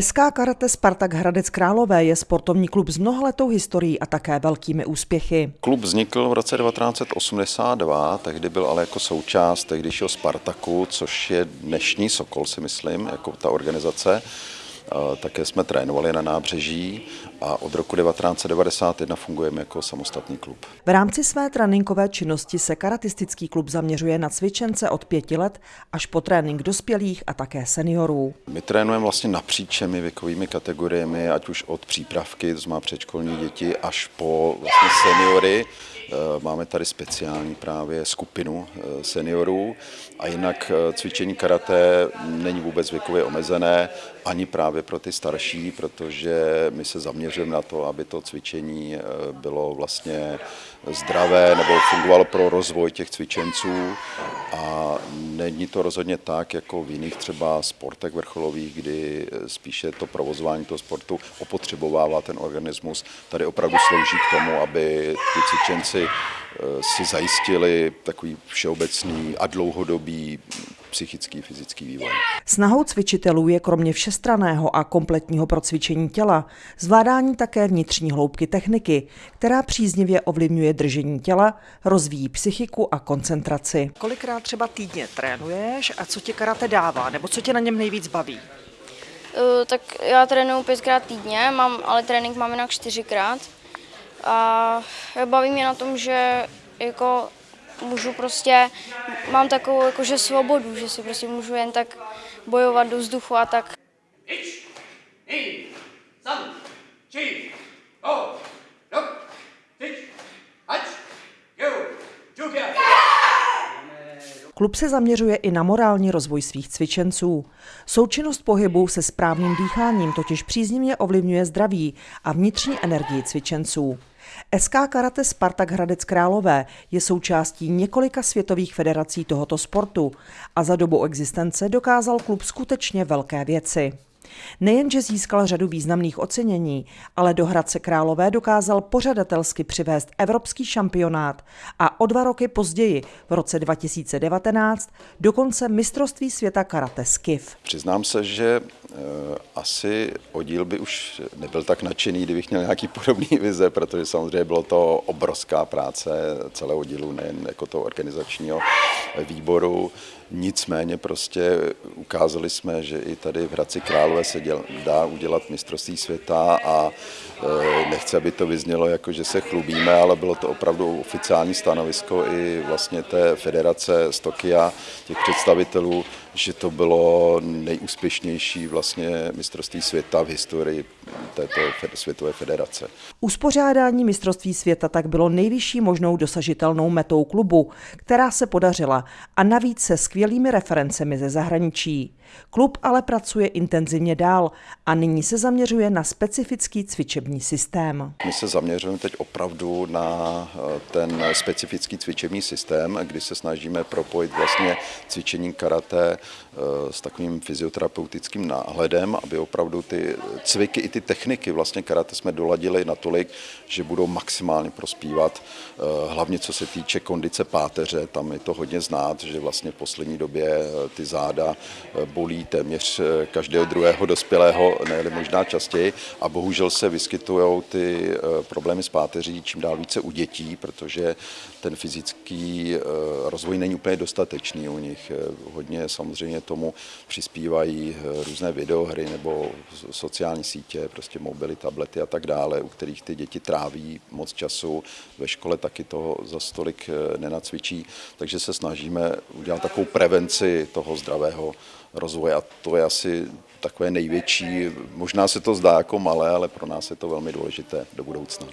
SK Karate Spartak Hradec Králové je sportovní klub s mnohaletou historií a také velkými úspěchy. Klub vznikl v roce 1982, tehdy byl ale jako součást tehdejšího Spartaku, což je dnešní Sokol, si myslím, jako ta organizace. Také jsme trénovali na nábřeží a od roku 1991 fungujeme jako samostatný klub. V rámci své tréninkové činnosti se karatistický klub zaměřuje na cvičence od pěti let až po trénink dospělých a také seniorů. My trénujeme vlastně napříč všemi věkovými kategoriemi, ať už od přípravky, to znamená předškolní děti, až po vlastně seniory. Eh, máme tady speciální právě skupinu eh, seniorů a jinak eh, cvičení karate není vůbec věkově omezené, ani právě pro ty starší, protože my se zaměřujeme na to, aby to cvičení bylo vlastně zdravé nebo fungovalo pro rozvoj těch cvičenců a není to rozhodně tak, jako v jiných třeba sportech vrcholových, kdy spíše to provozování toho sportu opotřebovává ten organismus. Tady opravdu slouží k tomu, aby ty cvičenci eh, si zajistili takový všeobecný a dlouhodobý psychický, fyzický vývoj. Snahou cvičitelů je kromě všestraného a kompletního procvičení těla zvládání také vnitřní hloubky techniky, která příznivě ovlivňuje držení těla, rozvíjí psychiku a koncentraci. Kolikrát třeba týdně trénuješ a co tě karate dává, nebo co tě na něm nejvíc baví? Uh, tak já trénuju pětkrát týdně, mám, ale trénink mám jinak čtyřikrát. A baví mě na tom, že jako můžu prostě, mám takovou jakože svobodu, že si prostě můžu jen tak bojovat do vzduchu a tak. Klub se zaměřuje i na morální rozvoj svých cvičenců. Součinnost pohybu se správným dýcháním totiž příznivě ovlivňuje zdraví a vnitřní energii cvičenců. SK Karate Spartak Hradec Králové je součástí několika světových federací tohoto sportu a za dobu existence dokázal klub skutečně velké věci. Nejenže získal řadu významných ocenění, ale do Hradce Králové dokázal pořadatelsky přivést evropský šampionát a o dva roky později, v roce 2019, dokonce mistrovství světa karate Skiv. Přiznám se, že asi oddíl by už nebyl tak nadšený, kdybych měl nějaký podobný vize, protože samozřejmě bylo to obrovská práce celého oddílu, nejen jako toho organizačního výboru. Nicméně prostě ukázali jsme, že i tady v Hradci Králové se děl, dá udělat mistrovství světa a e, nechci, aby to vyznělo jako, že se chlubíme, ale bylo to opravdu oficiální stanovisko i vlastně té federace z Tokia, těch představitelů, že to bylo nejúspěšnější vlastně mistrovství světa v historii této světové federace. Uspořádání mistrovství světa tak bylo nejvyšší možnou dosažitelnou metou klubu, která se podařila a navíc se skvělými referencemi ze zahraničí. Klub ale pracuje intenzivně dál a nyní se zaměřuje na specifický cvičební systém. My se zaměřujeme teď opravdu na eh, ten specifický cvičební systém, kdy se snažíme propojit vlastně cvičení karate s takovým fyzioterapeutickým náhledem, aby opravdu ty cviky i ty techniky vlastně karate jsme doladili natolik, že budou maximálně prospívat, eh, hlavně co se týče kondice páteře, tam je to hodně znát, že vlastně v poslední době ty záda bolí téměř eh, každého druhého dospělého, ne možná častěji. A bohužel se vyskytují ty eh, problémy s páteří čím dál více u dětí, protože ten fyzický eh, rozvoj není úplně dostatečný u nich. Hodně samozřejmě tomu přispívají různé videohry nebo sociální sítě, prostě mobily, tablety a tak dále, u kterých ty děti tráví moc času. Ve škole taky toho za stolik nenacvičí, takže se snažíme udělat takovou prevenci toho zdravého rozvoje a to je asi takové největší, možná se to zdá jako malé, ale pro nás je to velmi důležité do budoucna.